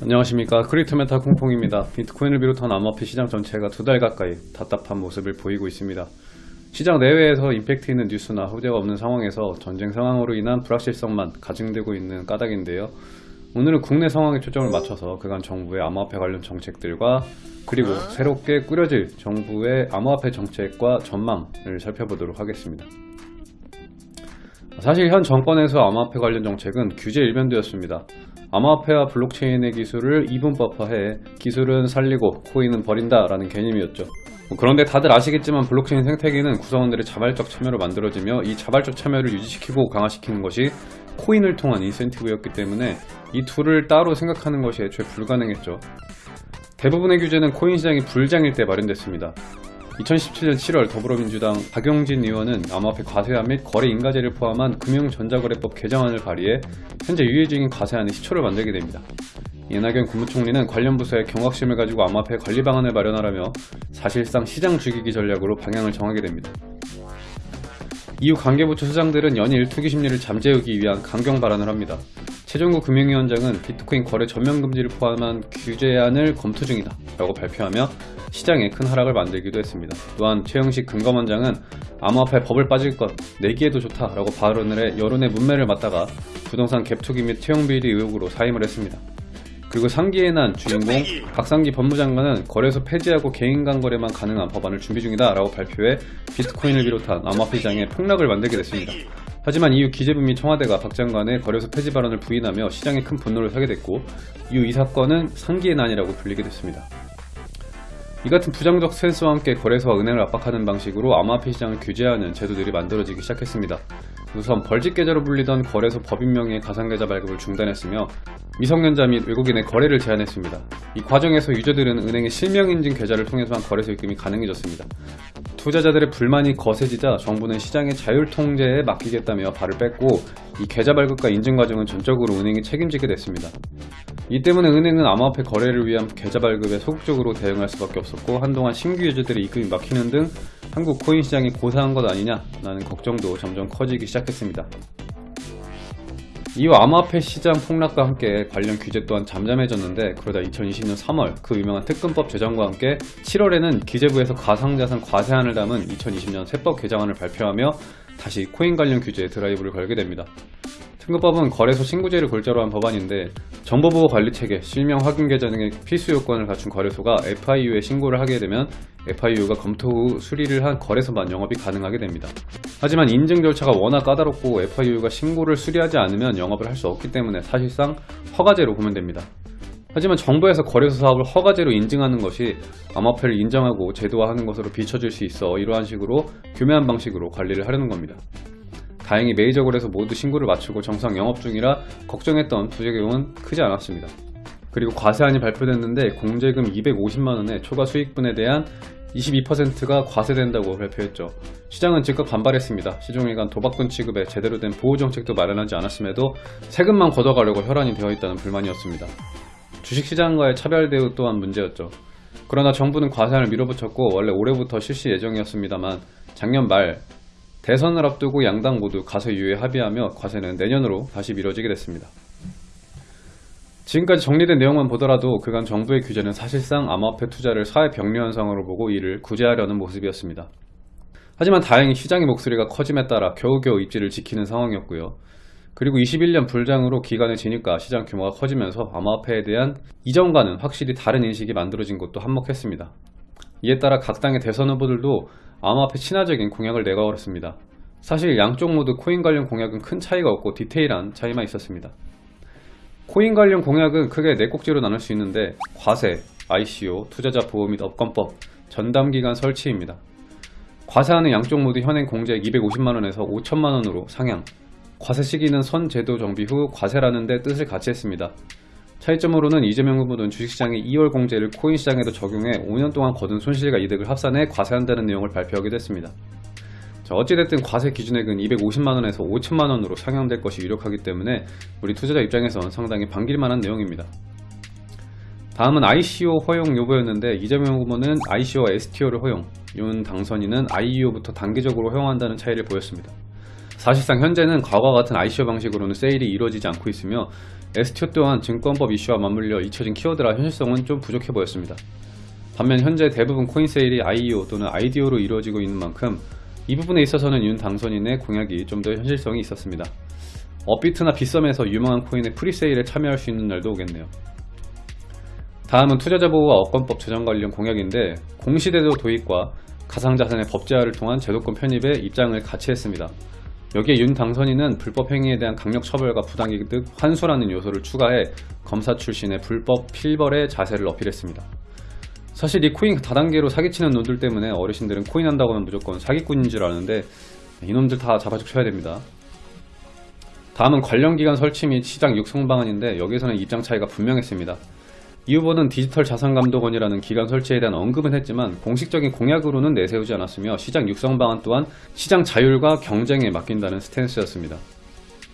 안녕하십니까 크립토메타 콩콩입니다. 비트코인을 비롯한 암호화폐 시장 전체가 두 달 가까이 답답한 모습을 보이고 있습니다. 시장 내외에서 임팩트 있는 뉴스나 호재가 없는 상황에서 전쟁 상황으로 인한 불확실성만 가중되고 있는 까닭인데요. 오늘은 국내 상황에 초점을 맞춰서 그간 정부의 암호화폐 관련 정책들과 그리고 새롭게 꾸려질 정부의 암호화폐 정책과 전망을 살펴보도록 하겠습니다. 사실 현 정권에서 암호화폐 관련 정책은 규제 일변도였습니다. 암호화폐와 블록체인의 기술을 이분법화해 기술은 살리고 코인은 버린다 라는 개념이었죠. 뭐 그런데 다들 아시겠지만 블록체인 생태계는 구성원들의 자발적 참여로 만들어지며 이 자발적 참여를 유지시키고 강화시키는 것이 코인을 통한 인센티브였기 때문에 이 둘을 따로 생각하는 것이 애초에 불가능했죠. 대부분의 규제는 코인 시장이 불장일 때 마련됐습니다. 2017년 7월 더불어민주당 박용진 의원은 암호화폐 과세화 및 거래 인가제를 포함한 금융전자거래법 개정안을 발의해 현재 유예 중인 과세안의 시초를 만들게 됩니다. 이낙연 국무총리는 관련 부서의 경각심을 가지고 암호화폐 관리 방안을 마련하라며 사실상 시장 죽이기 전략으로 방향을 정하게 됩니다. 이후 관계부처 수장들은 연일 투기 심리를 잠재우기 위한 강경 발언을 합니다. 최종구 금융위원장은 비트코인 거래 전면 금지를 포함한 규제안을 검토 중이다 라고 발표하며 시장에 큰 하락을 만들기도 했습니다. 또한 최영식 금감원장은 암호화폐 법을 빠질 것 내기에도 좋다 라고 발언을 해 여론의 문매를 맞다가 부동산 갭투기 및 채용비리 의혹으로 사임을 했습니다. 그리고 상기에 난 주인공 박상기 법무장관은 거래소 폐지하고 개인 간 거래만 가능한 법안을 준비 중이다 라고 발표해 비트코인을 비롯한 암호화폐 시장에 폭락을 만들게 됐습니다. 하지만 이후 기재부 및 청와대가 박 장관의 거래소 폐지 발언을 부인하며 시장에 큰 분노를 사게 됐고 이후 이 사건은 상기의 난이라고 불리게 됐습니다. 이 같은 부정적 센스와 함께 거래소와 은행을 압박하는 방식으로 암호화폐 시장을 규제하는 제도들이 만들어지기 시작했습니다. 우선 벌집 계좌로 불리던 거래소 법인 명의의 가상계좌 발급을 중단했으며 미성년자 및 외국인의 거래를 제한했습니다. 이 과정에서 유저들은 은행의 실명인증 계좌를 통해서만 거래소 입금이 가능해졌습니다. 투자자들의 불만이 거세지자 정부는 시장의 자율 통제에 맡기겠다며 발을 뺐고 이 계좌 발급과 인증 과정은 전적으로 은행이 책임지게 됐습니다. 이 때문에 은행은 암호화폐 거래를 위한 계좌 발급에 소극적으로 대응할 수밖에 없었고 한동안 신규 유저들의 입금이 막히는 등 한국 코인 시장이 고사한 것 아니냐라는 걱정도 점점 커지기 시작했습니다. 이후 암호화폐 시장 폭락과 함께 관련 규제 또한 잠잠해졌는데 그러다 2020년 3월 그 유명한 특근법 제정과 함께 7월에는 기재부에서 가상자산 과세안을 담은 2020년 세법 개정안을 발표하며 다시 코인 관련 규제에 드라이브를 걸게 됩니다. 특근법은 거래소 신고제를 골자로 한 법안인데 정보보호 관리체계, 실명 확인 계좌 등의 필수 요건을 갖춘 거래소가 FIU에 신고를 하게 되면 FIU가 검토 후 수리를 한 거래소만 영업이 가능하게 됩니다. 하지만 인증 절차가 워낙 까다롭고 FIU가 신고를 수리하지 않으면 영업을 할 수 없기 때문에 사실상 허가제로 보면 됩니다. 하지만 정부에서 거래소 사업을 허가제로 인증하는 것이 암호화폐를 인정하고 제도화하는 것으로 비춰질 수 있어 이러한 식으로 교묘한 방식으로 관리를 하려는 겁니다. 다행히 메이저 거래소 모두 신고를 마치고 정상 영업 중이라 걱정했던 부작용은 크지 않았습니다. 그리고 과세안이 발표됐는데 공제금 250만원의 초과 수익분에 대한 22%가 과세된다고 발표했죠. 시장은 즉각 반발했습니다. 시종일관 도박꾼 취급에 제대로 된 보호정책도 마련하지 않았음에도 세금만 걷어가려고 혈안이 되어 있다는 불만이었습니다. 주식시장과의 차별 대우 또한 문제였죠. 그러나 정부는 과세안을 밀어붙였고 원래 올해부터 실시 예정이었습니다만 작년 말 대선을 앞두고 양당 모두 과세 유예 합의하며 과세는 내년으로 다시 미뤄지게 됐습니다. 지금까지 정리된 내용만 보더라도 그간 정부의 규제는 사실상 암호화폐 투자를 사회 병리 현상으로 보고 이를 구제하려는 모습이었습니다. 하지만 다행히 시장의 목소리가 커짐에 따라 겨우겨우 입지를 지키는 상황이었고요. 그리고 21년 불장으로 기간의 진입과 시장 규모가 커지면서 암호화폐에 대한 이전과는 확실히 다른 인식이 만들어진 것도 한몫했습니다. 이에 따라 각 당의 대선 후보들도 암호화폐 친화적인 공약을 내걸었습니다. 사실 양쪽 모두 코인 관련 공약은 큰 차이가 없고 디테일한 차이만 있었습니다. 코인 관련 공약은 크게 네 꼭지로 나눌 수 있는데 과세, ICO, 투자자 보호 및 업권법, 전담기관 설치입니다. 과세하는 양쪽 모두 현행 공제액 250만원에서 5천만원으로 상향 과세 시기는 선 제도 정비 후 과세라는 데 뜻을 같이 했습니다. 차이점으로는 이재명 후보는 주식시장의 2월 공제를 코인 시장에도 적용해 5년 동안 거둔 손실과 이득을 합산해 과세한다는 내용을 발표하기도 했습니다. 자, 어찌됐든 과세 기준액은 250만원에서 5천만원으로 상향될 것이 유력하기 때문에 우리 투자자 입장에선 상당히 반길만한 내용입니다. 다음은 ICO 허용 여부였는데 이재명 후보는 ICO와 STO를 허용, 윤 당선인은 IEO부터 단계적으로 허용한다는 차이를 보였습니다. 사실상 현재는 과거와 같은 ICO 방식으로는 세일이 이루어지지 않고 있으며 STO 또한 증권법 이슈와 맞물려 잊혀진 키워드라 현실성은 좀 부족해 보였습니다. 반면 현재 대부분 코인 세일이 IEO 또는 IDO로 이루어지고 있는 만큼 이 부분에 있어서는 윤 당선인의 공약이 좀 더 현실성이 있었습니다. 업비트나 빗썸에서 유망한 코인의 presale에 참여할 수 있는 날도 오겠네요. 다음은 투자자 보호와 업권법 제정 관련 공약인데 공시제도 도입과 가상자산의 법제화를 통한 제도권 편입에 입장을 같이 했습니다. 여기에 윤 당선인은 불법 행위에 대한 강력 처벌과 부당이득 환수라는 요소를 추가해 검사 출신의 불법 필벌의 자세를 어필했습니다. 사실 이 코인 다단계로 사기치는 놈들 때문에 어르신들은 코인 한다고 하면 무조건 사기꾼인 줄 아는데 이놈들 다 잡아죽혀야 됩니다. 다음은 관련 기관 설치 및 시장 육성 방안인데 여기서는 입장 차이가 분명했습니다. 이 후보는 디지털 자산감독원이라는 기관 설치에 대한 언급은 했지만 공식적인 공약으로는 내세우지 않았으며 시장 육성 방안 또한 시장 자율과 경쟁에 맡긴다는 스탠스였습니다.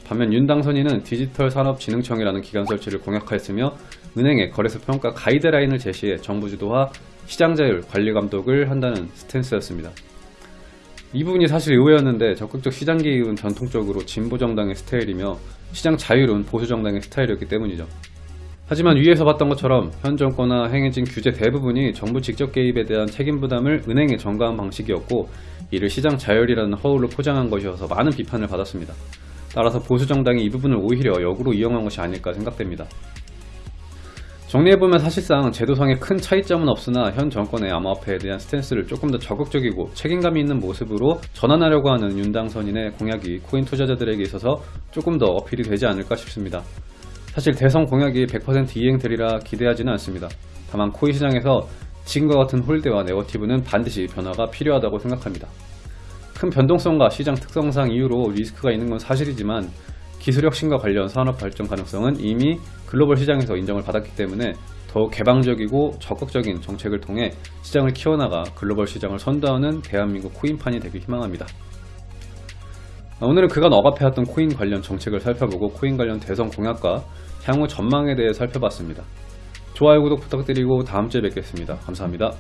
반면 윤 당선인은 디지털 산업진흥청이라는 기관 설치를 공약하였으며 은행에 거래소 평가 가이드라인을 제시해 정부 주도화 시장 자율 관리 감독을 한다는 스탠스였습니다. 이 부분이 사실 의외였는데 적극적 시장 개입은 전통적으로 진보 정당의 스타일이며 시장 자율은 보수 정당의 스타일이었기 때문이죠. 하지만 위에서 봤던 것처럼 현 정권과 행해진 규제 대부분이 정부 직접 개입에 대한 책임 부담을 은행에 전가한 방식이었고 이를 시장 자율이라는 허울로 포장한 것이어서 많은 비판을 받았습니다. 따라서 보수 정당이 이 부분을 오히려 역으로 이용한 것이 아닐까 생각됩니다. 정리해보면 사실상 제도상의 큰 차이점은 없으나 현 정권의 암호화폐에 대한 스탠스를 조금 더 적극적이고 책임감이 있는 모습으로 전환하려고 하는 윤 당선인의 공약이 코인 투자자들에게 있어서 조금 더 어필이 되지 않을까 싶습니다. 사실 대선 공약이 100% 이행되리라 기대하지는 않습니다. 다만 코인 시장에서 지금과 같은 홀대와 네거티브는 반드시 변화가 필요하다고 생각합니다. 큰 변동성과 시장 특성상 이유로 리스크가 있는 건 사실이지만 기술 혁신과 관련 산업 발전 가능성은 이미 글로벌 시장에서 인정을 받았기 때문에 더욱 개방적이고 적극적인 정책을 통해 시장을 키워나가 글로벌 시장을 선도하는 대한민국 코인판이 되길 희망합니다. 오늘은 그간 억압해왔던 코인 관련 정책을 살펴보고 코인 관련 대선 공약과 향후 전망에 대해 살펴봤습니다. 좋아요, 구독 부탁드리고 다음 주에 뵙겠습니다. 감사합니다.